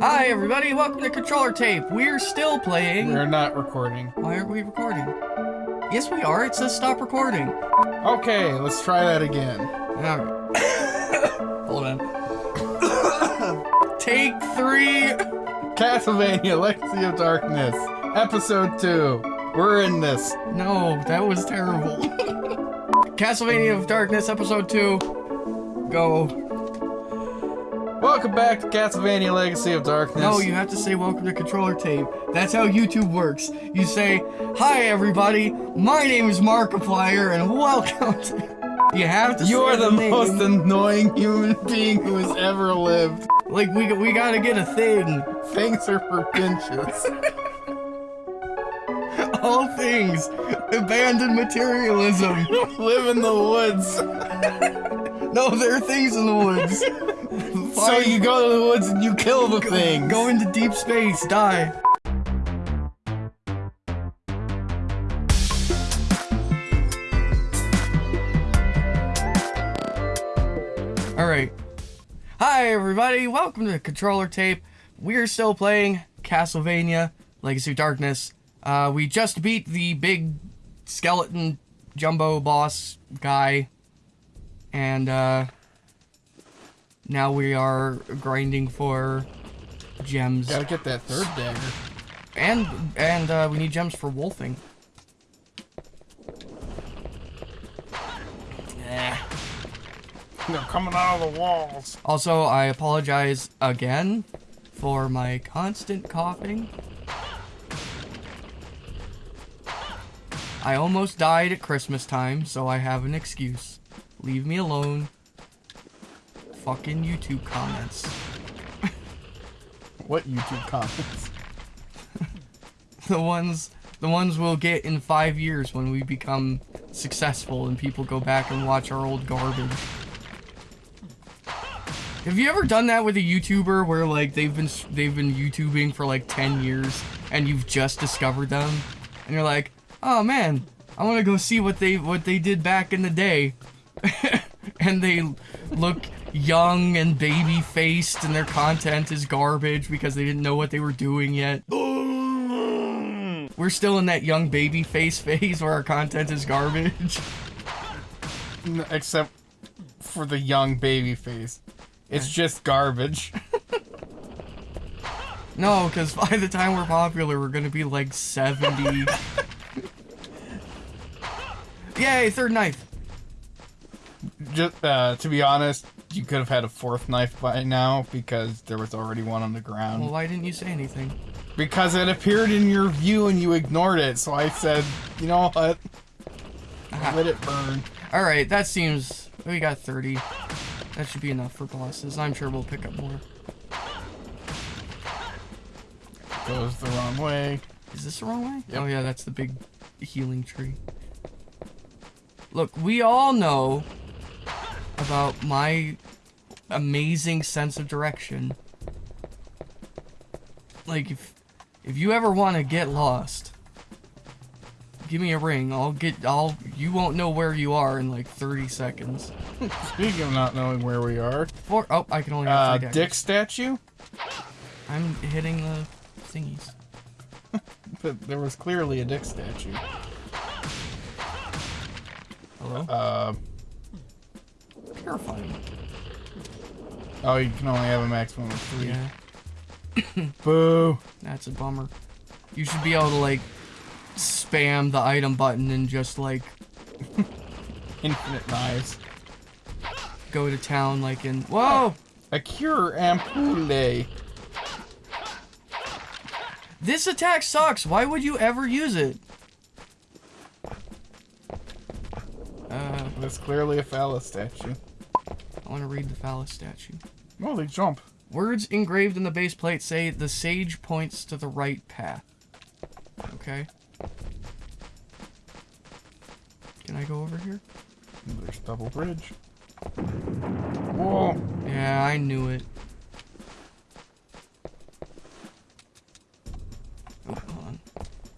Hi, everybody. Welcome to Controller Tape. We're still playing. We're not recording. Why aren't we recording? Yes, we are. It says stop recording. Okay, let's try that again. Now, hold on. Take three. Castlevania Legacy of Darkness, Episode 2. We're in this. No, that was terrible. Castlevania of Darkness, Episode 2. Go. Welcome back to Castlevania Legacy of Darkness. No, you have to say welcome to Controller Tape. That's how YouTube works. You say, Hi, everybody. My name is Markiplier, and welcome to. You have to You are the name. most annoying human being who has ever lived. Like, we, we gotta get a thing. Things are for pinches. All things. Abandoned materialism. Live in the woods. No, there are things in the woods. So you go to the woods and you kill the thing. Go into deep space, die. Alright. Hi, everybody. Welcome to Controller Tape. We're still playing Castlevania Legacy of Darkness. Uh, we just beat the big skeleton jumbo boss guy. And, uh, now we are grinding for gems. Gotta get that third dagger. And and uh, we need gems for wolfing. Eh. They're coming out of the walls. Also, I apologize again for my constant coughing. I almost died at Christmas time, so I have an excuse. Leave me alone. Fucking YouTube comments. What YouTube comments? the ones the ones we'll get in five years when we become successful and people go back and watch our old garbage. Have you ever done that with a YouTuber where like they've been they've been YouTubing for like 10 years and you've just discovered them and you're like, "Oh man, I want to go see what they what they did back in the day." and they look young and baby faced and their content is garbage because they didn't know what they were doing yet. We're still in that young baby face phase where our content is garbage. Except for the young baby face. It's just garbage. No, because by the time we're popular, we're gonna be like 70. Yay, third knife. Just uh, to be honest, you could have had a fourth knife by now because there was already one on the ground. Well, why didn't you say anything? Because it appeared in your view and you ignored it, so I said, you know what? Let it burn. Alright, that seems... We got 30. That should be enough for bosses. I'm sure we'll pick up more. Goes the wrong way. Is this the wrong way? Yep. Oh yeah, that's the big healing tree. Look, we all know about my amazing sense of direction. Like if if you ever want to get lost, give me a ring. I'll get I'll you won't know where you are in like 30 seconds. Speaking of not knowing where we are, Four oh, I can only have uh, three daggers. Dick statue? I'm hitting the thingies. but There was clearly a Dick statue. Hello? Uh, Terrifying. Oh, you can only have a maximum of three. Yeah. Boo. That's a bummer. You should be able to like spam the item button and just like Infinite knives. go to town like in Whoa! A cure ampoule. This attack sucks. Why would you ever use it? Uh, That's clearly a phallus statue. I want to read the phallus statue. Oh, they jump. Words engraved in the base plate say the sage points to the right path. Okay. Can I go over here? There's double bridge. Whoa. Yeah, I knew it. Oh, hold on.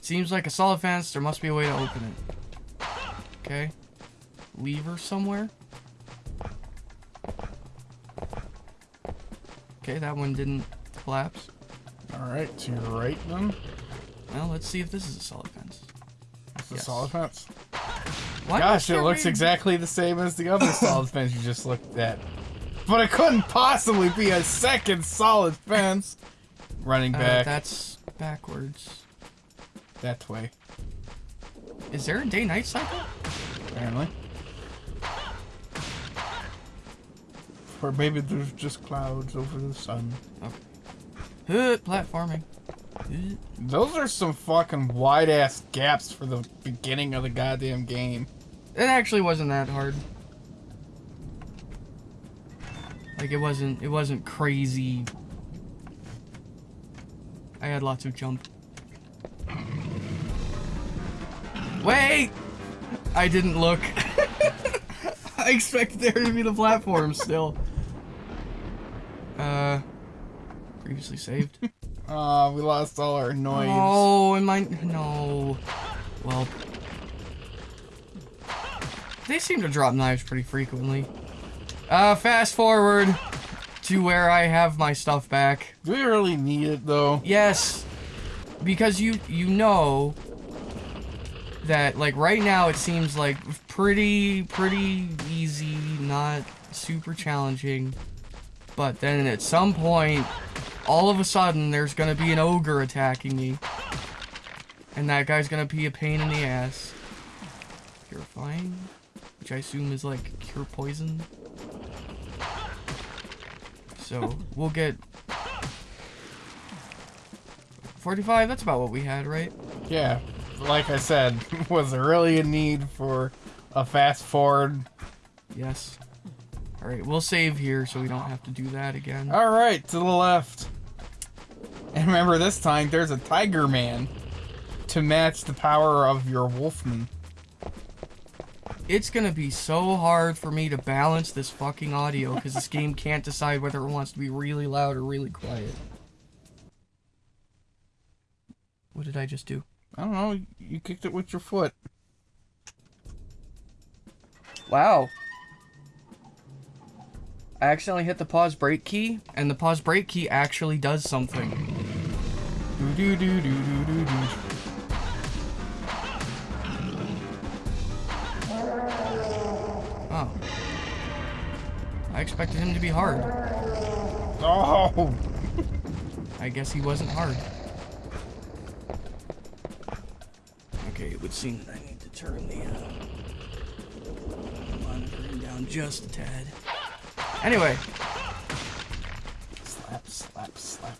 Seems like a solid fence. There must be a way to open it. Okay. Lever somewhere. Okay, that one didn't collapse. Alright, to your right then. Well, let's see if this is a solid fence. It's a solid fence. Why Gosh, it looks exactly the same as the other solid fence you just looked at. But it couldn't possibly be a second solid fence. Running Uh, back that's backwards. that way, Is there a day-night cycle? apparently. Or maybe there's just clouds over the sun. Uh, platforming. Those are some fucking wide ass gaps for the beginning of the goddamn game. It actually wasn't that hard. Like it wasn't it wasn't crazy. I had lots of jump. Wait! I didn't look. I expected there to be the platform still. Uh previously saved. Ah, we lost all our noise. Oh, and my no. Well, they seem to drop knives pretty frequently. Uh, fast forward to where I have my stuff back. Do we really need it though? Yes, because you you know that like right now it seems like pretty pretty easy, not super challenging. But then at some point, all of a sudden, there's gonna be an ogre attacking me. And that guy's gonna be a pain in the ass. Purifying? Which I assume is like cure poison. So, we'll get 45, that's about what we had, right? Yeah, like I said, was there really a need for a fast forward? Yes. Alright, we'll save here so we don't have to do that again. All right, to the left. And remember, this time there's a Tiger Man to match the power of your Wolfman. It's gonna be so hard for me to balance this fucking audio because this game can't decide whether it wants to be really loud or really quiet. What did I just do? I don't know. You kicked it with your foot. Wow. I accidentally hit the pause break key, and the pause break key actually does something. Do do do do do do do. Oh. I expected him to be hard. Oh, I guess he wasn't hard. Okay, it would seem that I need to turn the uh, monitoring down just a tad. Anyway, slap, slap, slap.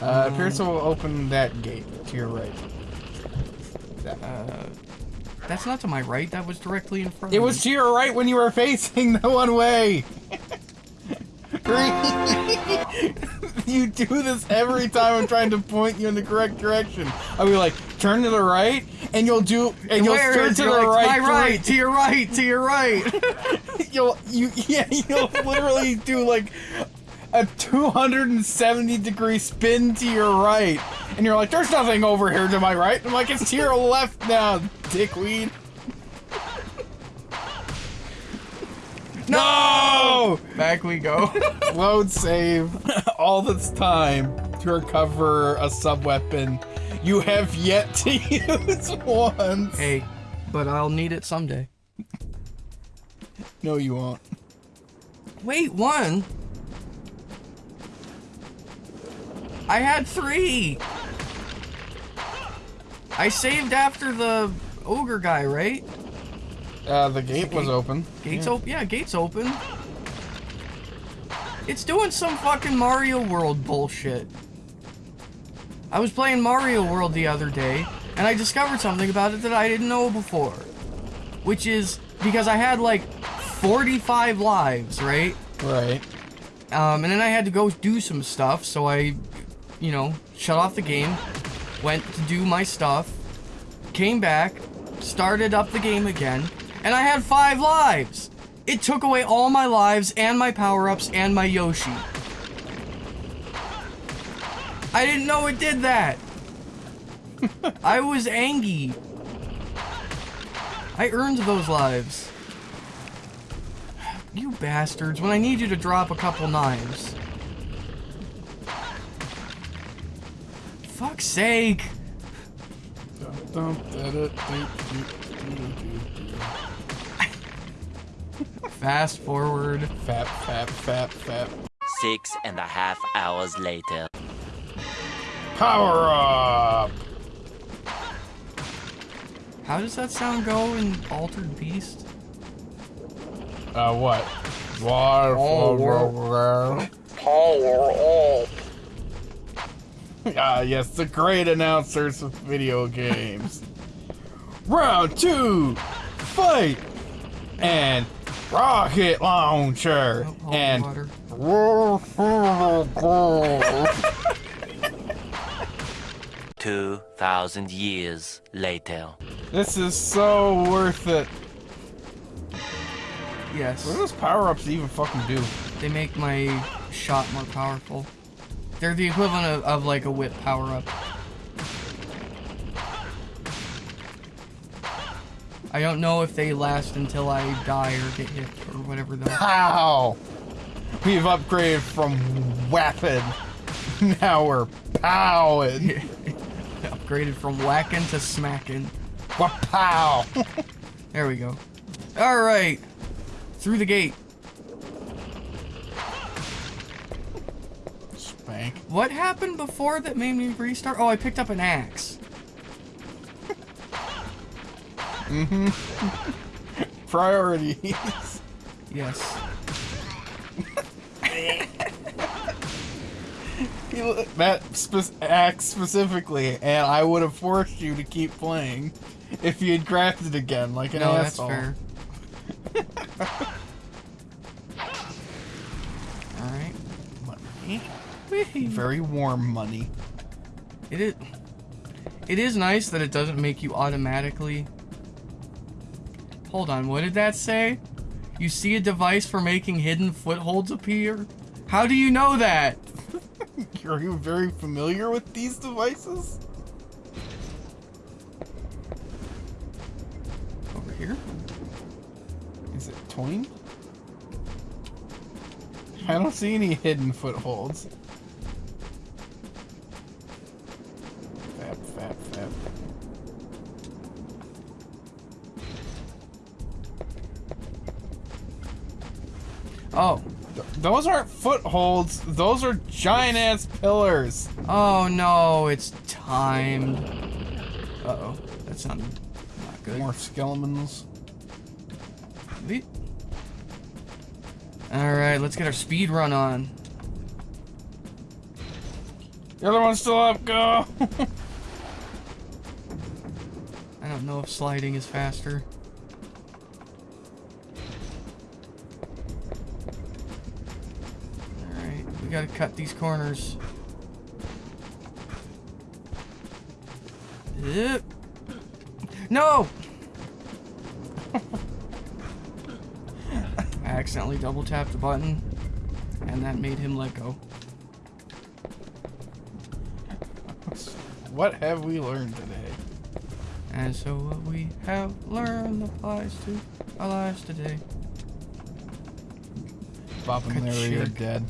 Uh, appears to open that gate to your right. That- uh, that's not to my right. That was directly in front. It was to your right when you were facing the one way. you do this every time I'm trying to point you in the correct direction. I'll be like, turn to the right, and you'll do, and you'll Where turn to the like, right. My right. To your right. To your right. You'll, you, yeah, you'll literally do like a 270 degree spin to your right, and you're like, there's nothing over here to my right. I'm like, it's to your left now, dickweed. No! Back we go. Load save all this time to recover a sub weapon you have yet to use once. hey, but I'll need it someday. No, you won't. Wait, one. I had three. I saved after the ogre guy, right? Uh, the gate was open. Gates Yeah. open. Yeah, gates open. It's doing some fucking Mario World bullshit. I was playing Mario World the other day, and I discovered something about it that I didn't know before. Which is because I had like 45 lives, right? Right. Um, and then I had to go do some stuff, so I, you know, shut off the game, went to do my stuff, came back, started up the game again, and I had five lives. It took away all my lives and my power-ups and my Yoshi. I didn't know it did that. I was angry. I earned those lives. You bastards, when I need you to drop a couple knives. fuck's sake. Fast forward. Fap, fap, fap, fap. Six and a half hours later. Power up! How does that sound go in Altered Beast? Uh, what? Water. Power. Power up. Ah, yes, the great announcers of video games. Round two, fight, and rocket launcher, Oh, and water. Two thousand years later. this is so worth it. Yes. What do those power-ups even fucking do? They make my shot more powerful. They're the equivalent of, of like a whip power up. I don't know if they last until I die or get hit or whatever though. Pow! We've upgraded from weapon. Now we're powing. Upgraded from whacking to smacking. Pow! There we go. Alright. Through the gate. Spank. What happened before that made me restart? Oh, I picked up an axe. Mm-hmm. Priorities. Yes. That spe- act specifically, and I would have forced you to keep playing if you had grabbed it again like an No, that's asshole. fair. Alright. Money. Very warm money. It is. It is nice that it doesn't make you automatically. Hold on, what did that say? You see a device for making hidden footholds appear? How do you know that? Are you very familiar with these devices? Over here? Is it Toyn? I don't see any hidden footholds. Those aren't footholds. Those are giant ass pillars. Oh no, it's timed. Uh oh. That sounded not good. More skeletons. Alright, let's get our speed run on. The other one's still up. Go. I don't know if sliding is faster. Gotta cut these corners. Yep. No! I accidentally double tapped the button, and that made him let go. what have we learned today? And so what we have learned applies to our lives today. Bob and Larry are dead.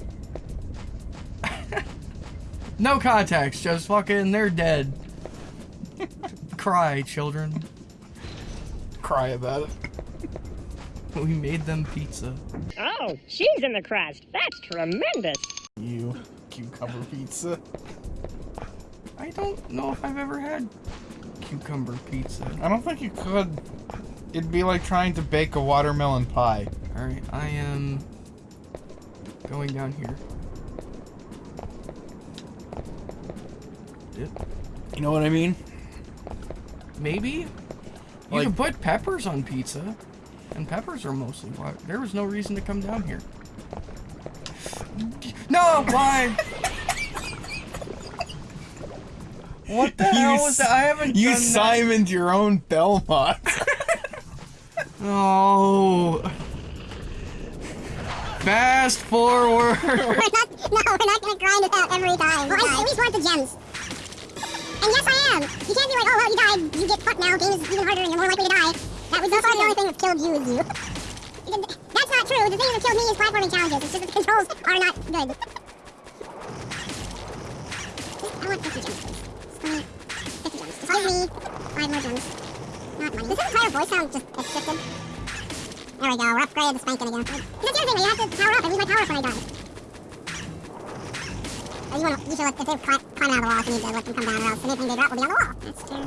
No context, just fucking they're dead. Cry, children. Cry about it. We made them pizza. Oh, cheese in the crust. That's tremendous. You cucumber pizza. I don't know if I've ever had cucumber pizza. I don't think you could. It'd be like trying to bake a watermelon pie. Alright, I am going down here. You know what I mean? Maybe? You Like- can put peppers on pizza. And peppers are mostly water. There was no reason to come down here. No, why? what the hell was that? I haven't You done that. Simoned your own Belmont. Oh. Fast forward. We're not, no, we're not gonna grind it out every time. Well, I at least want the gems. You can't be like, oh, well, you died. You get fucked now. Game is even harder and you're more likely to die. That was so far the only thing that's killed you is you. That's not true. The thing that killed me is platforming challenges. It's just that the controls are not good. I want 50 gems, please. 20, 50 gems. Just use me. Five more gems. Not money. Does his entire voice sound just shifted? There we go. We're upgraded to spanking again. That's the other thing. You have to power up. I lose my power up when I die. You want to, you should let, if they're cli- climbing out of the walls, you need to let them come down or else anything they drop will be on the wall. That's true.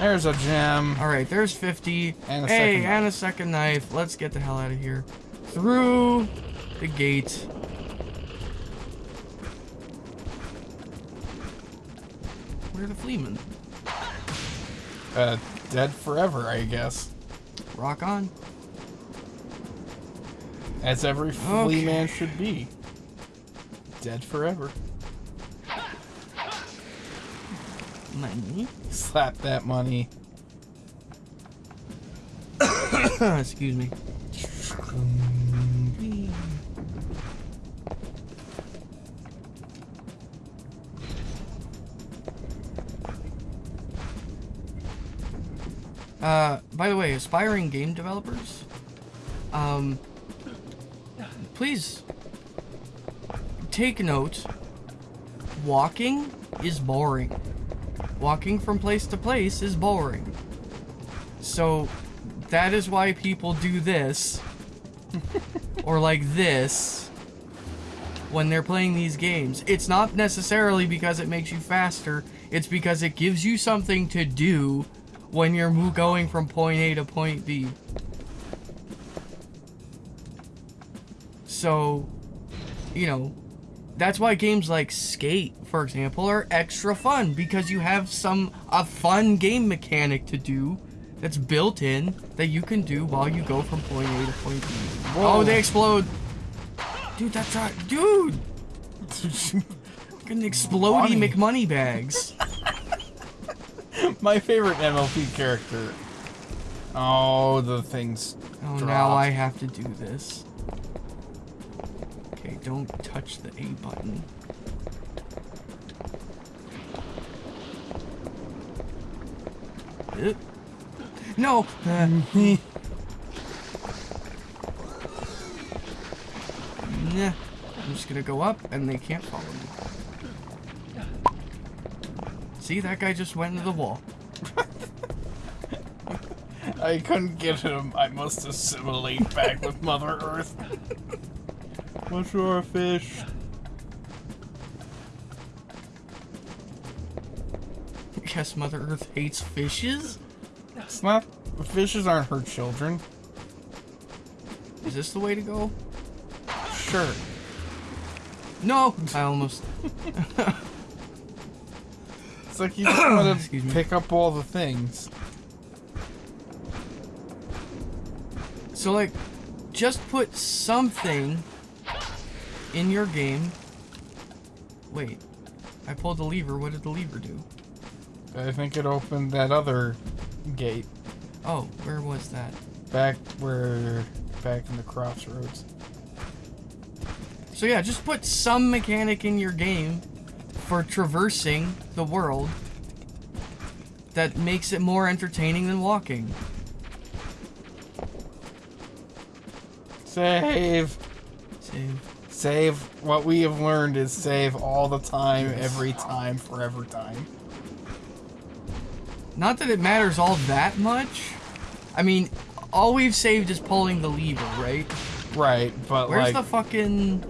There's a gem. All right, there's 50. And a hey, second and a second knife. Let's get the hell out of here. Through the gate. Where are the fleamen? Uh, dead forever, I guess. Rock on. As every flea Okay. man should be. Dead forever. Money. Slap that money. Excuse me. Uh, by the way, aspiring game developers, um, please take note. Walking is boring. Walking from place to place is boring. So that is why people do this or like this when they're playing these games. It's not necessarily because it makes you faster, it's because it gives you something to do when you're going from point A to point B. So, you know, that's why games like Skate, for example, are extra fun because you have some a fun game mechanic to do that's built in that you can do while you go from point A to point B. Oh, they explode. Dude, that's right. Dude! Fucking explodey Money. McMoney bags. My favorite MLP character. Oh, the things. Oh, now. I have to do this. Okay, don't touch the A button. Uh, No! Uh, Nah. I'm just gonna go up and they can't follow me. See, that guy just went into the wall. I couldn't get him. I must assimilate back with Mother Earth. What's your fish? Guess Mother Earth hates fishes? It's not. Fishes aren't her children. Is this the way to go? Sure. No! I almost... It's like you just want to pick up all the things. So, like, just put something in your game. Wait. I pulled the lever. What did the lever do? I think it opened that other gate Oh, where was that? back where back in the crossroads. So yeah, just put some mechanic in your game for traversing the world that makes it more entertaining than walking. Save. Save. Save. What we have learned is save all the time, every time, forever time. Not that it matters all that much. I mean, all we've saved is pulling the lever, right? Right, but Where's like the fucking...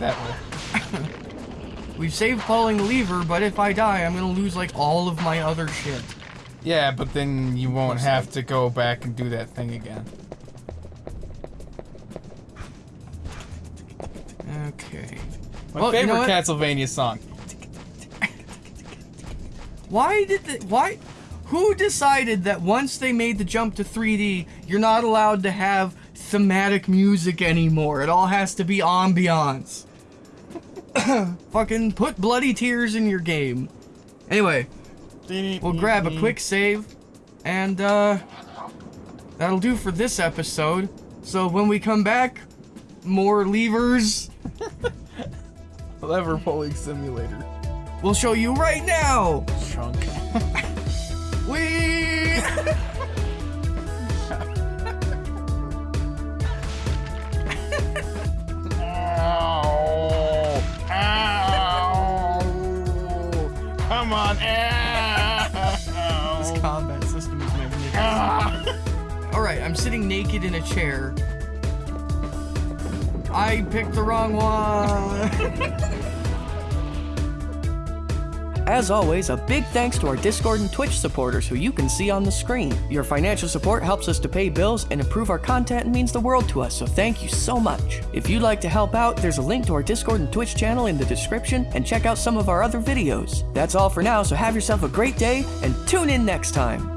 that way. We've saved pulling the lever, but if I die, I'm gonna lose, like, all of my other shit. Yeah, but then you won't have to go back and do that thing again. Okay. My Well, you favorite know? Castlevania song. Why did the... Why... Who decided that once they made the jump to 3D, you're not allowed to have thematic music anymore? It all has to be ambiance. Fucking put bloody tears in your game. Anyway, we'll grab a quick save, and uh, that'll do for this episode. So when we come back, more levers. lever pulling simulator. We'll show you right now. Chunk. We. Ow. Ow. on. This combat system is magnificent. Ah. Alright, I'm sitting naked in a chair. I picked the wrong one. As always, a big thanks to our Discord and Twitch supporters who you can see on the screen. Your financial support helps us to pay bills and improve our content and means the world to us, so thank you so much. If you'd like to help out, there's a link to our Discord and Twitch channel in the description and check out some of our other videos. That's all for now, so have yourself a great day and tune in next time.